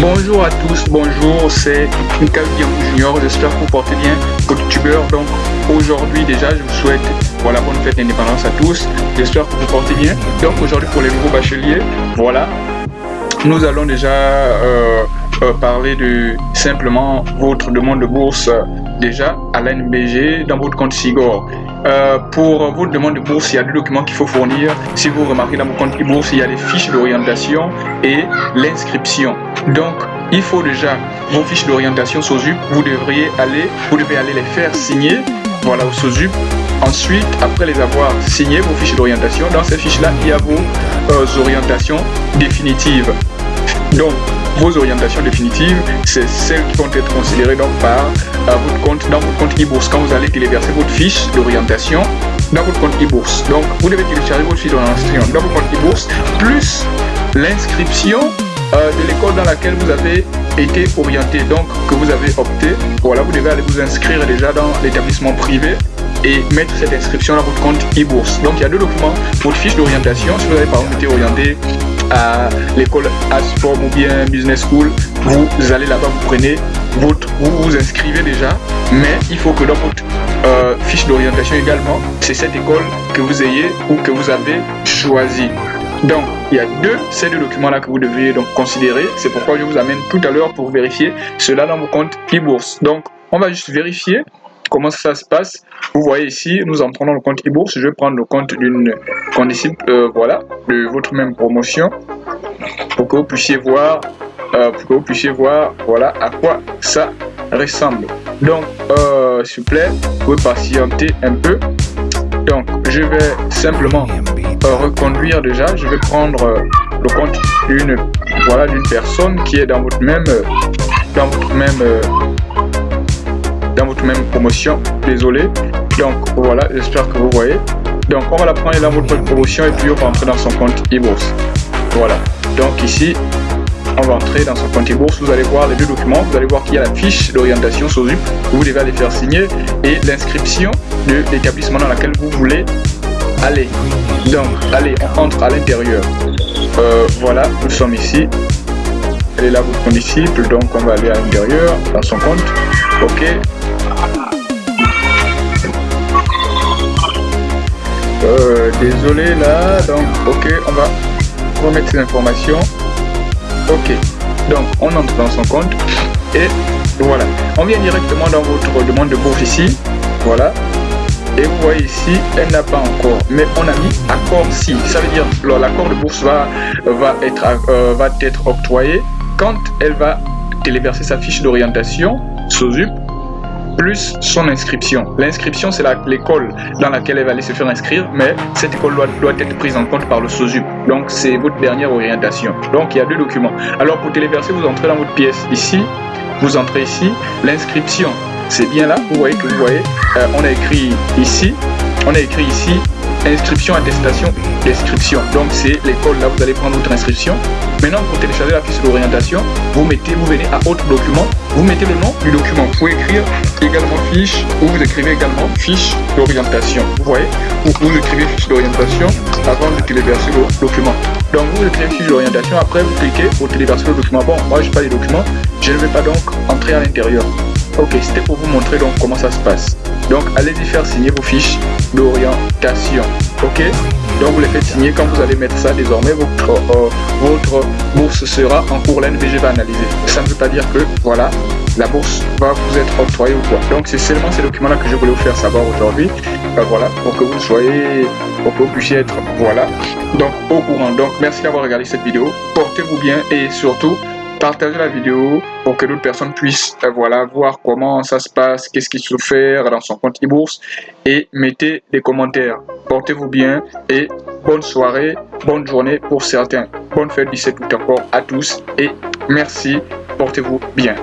Bonjour à tous, bonjour, c'est Mikael Junior, j'espère que vous portez bien, youtubeur. Donc aujourd'hui déjà, je vous souhaite voilà, bonne fête d'indépendance à tous, j'espère que vous portez bien. Donc aujourd'hui pour les nouveaux bacheliers, voilà, nous allons déjà euh, euh, parler de simplement votre demande de bourse déjà à l'NBG dans votre compte SIGOR. Euh, pour votre demande de bourse, il y a deux documents qu'il faut fournir. Si vous remarquez dans votre compte e-bourse, il y a les fiches d'orientation et l'inscription. Donc, il faut déjà vos fiches d'orientation SOSUP. Vous devriez aller, vous devez aller les faire signer voilà, au SOSUP. Ensuite, après les avoir signées, vos fiches d'orientation, dans ces fiches-là, il y a vos euh, orientations définitives. Donc, vos orientations définitives, c'est celles qui vont être considérées donc par euh, votre compte, dans votre compte e-bourse quand vous allez téléverser votre fiche d'orientation dans votre compte e-bourse. Donc, vous devez télécharger votre fiche d'orientation dans votre compte e-bourse plus l'inscription euh, de l'école dans laquelle vous avez été orienté, donc que vous avez opté. Voilà, vous devez aller vous inscrire déjà dans l'établissement privé et mettre cette inscription dans votre compte e-bourse. Donc il y a deux documents, votre fiche d'orientation, si vous avez par exemple été orienté à l'école Asport ou bien Business School, vous allez là-bas, vous prenez votre, vous vous inscrivez déjà, mais il faut que dans votre euh, fiche d'orientation également, c'est cette école que vous ayez ou que vous avez choisi. Donc, il y a deux, ces deux documents-là que vous devez donc considérer. C'est pourquoi je vous amène tout à l'heure pour vérifier cela dans vos comptes e-bourse. Donc, on va juste vérifier comment ça se passe. Vous voyez ici, nous entrons dans le compte e-bourse. Je vais prendre le compte d'une condisciple, euh, voilà, de votre même promotion pour que vous puissiez voir, euh, pour que vous puissiez voir, voilà, à quoi ça ressemble. Donc, euh, s'il vous plaît, vous pouvez patienter un peu. Donc, je vais simplement reconduire déjà. Je vais prendre le compte d'une voilà d'une personne qui est dans votre même dans votre même dans votre même promotion. Désolé. Donc voilà, j'espère que vous voyez. Donc on va la prendre dans votre promotion et puis on va entrer dans son compte e-bourse. Voilà. Donc ici, on va entrer dans son compte e-bourse. Vous allez voir les deux documents. Vous allez voir qu'il y a la fiche d'orientation SOSUP. Vous devez aller faire signer et l'inscription de l'établissement dans lequel vous voulez aller. Donc, allez, on entre à l'intérieur. Euh, voilà, nous sommes ici. Elle est là, votre condisciple. Donc, on va aller à l'intérieur, dans son compte. OK. Euh, désolé là. Donc, OK, on va remettre ces informations. Ok. Donc, on entre dans son compte. Et voilà. On vient directement dans votre demande de bourse ici. Voilà et vous voyez ici elle n'a pas encore mais on a mis accord si ça veut dire l'accord de bourse va, va, être, euh, va être octroyé quand elle va téléverser sa fiche d'orientation SOSUP plus son inscription. L'inscription, c'est l'école dans laquelle elle va aller se faire inscrire, mais cette école doit, être prise en compte par le SOSUP. Donc, c'est votre dernière orientation. Donc, il y a deux documents. Alors, pour téléverser, vous entrez dans votre pièce ici, vous entrez ici, l'inscription c'est bien là, vous voyez que vous voyez, euh, on a écrit ici, on a écrit ici inscription, attestation, description. Donc c'est l'école là, vous allez prendre votre inscription. Maintenant pour télécharger la fiche d'orientation, vous mettez, vous venez à autre document, vous mettez le nom du document. Vous pouvez écrire également fiche ou vous écrivez également fiche d'orientation. Vous voyez, vous, vous écrivez fiche d'orientation avant de téléverser le document. Donc vous écrivez fiche d'orientation, après vous cliquez pour téléverser le document. Bon, moi je pas les documents, je ne vais pas donc entrer à l'intérieur. Ok, c'était pour vous montrer donc comment ça se passe. Donc allez-y faire signer vos fiches d'orientation. Ok? Donc vous les faites signer quand vous allez mettre ça désormais votre, euh, votre bourse sera en cours, l'NBG va analyser. Ça ne veut pas dire que voilà, la bourse va vous être octroyée ou quoi. Donc c'est seulement ces documents-là que je voulais vous faire savoir aujourd'hui. Euh, voilà, pour que vous soyez, pour que vous puissiez être, voilà, donc au courant. Donc merci d'avoir regardé cette vidéo. Portez-vous bien et surtout, partagez la vidéo pour que d'autres personnes puissent euh, voilà, voir comment ça se passe, qu'est-ce qu'il faut faire dans son compte e-bourse et mettez des commentaires. Portez-vous bien et bonne soirée, bonne journée pour certains. Bonne fête 17 août encore à tous et merci, portez-vous bien.